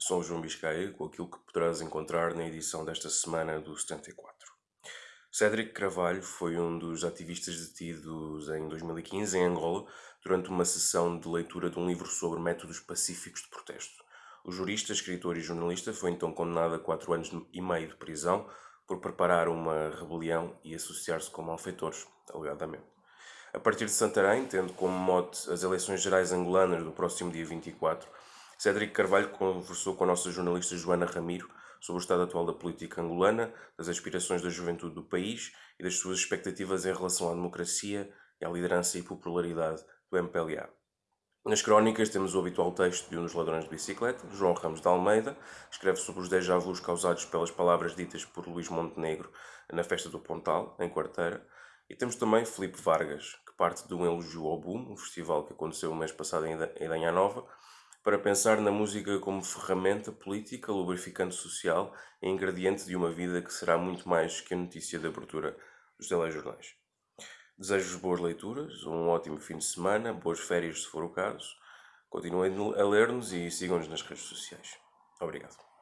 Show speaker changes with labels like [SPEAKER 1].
[SPEAKER 1] Sou João Biscaia com aquilo que poderás encontrar na edição desta semana do 74. Cédric Carvalho foi um dos ativistas detidos em 2015 em Angola durante uma sessão de leitura de um livro sobre métodos pacíficos de protesto. O jurista, escritor e jornalista foi então condenado a quatro anos e meio de prisão por preparar uma rebelião e associar-se com malfeitores, alegadamente. A partir de Santarém, tendo como mote as eleições gerais angolanas do próximo dia 24, Cédric Carvalho conversou com a nossa jornalista Joana Ramiro sobre o estado atual da política angolana, das aspirações da juventude do país e das suas expectativas em relação à democracia e à liderança e popularidade do MPLA. Nas crónicas temos o habitual texto de um dos ladrões de bicicleta, João Ramos de Almeida, escreve sobre os déjà vus causados pelas palavras ditas por Luís Montenegro na festa do Pontal, em Quarteira. E temos também Felipe Vargas, que parte de um elogio ao Boom, um festival que aconteceu o mês passado em Idanha Nova, para pensar na música como ferramenta política, lubrificante social e ingrediente de uma vida que será muito mais que a notícia de abertura dos telejornais. Desejo-vos boas leituras, um ótimo fim de semana, boas férias se for o caso. Continuem a ler-nos e sigam-nos nas redes sociais. Obrigado.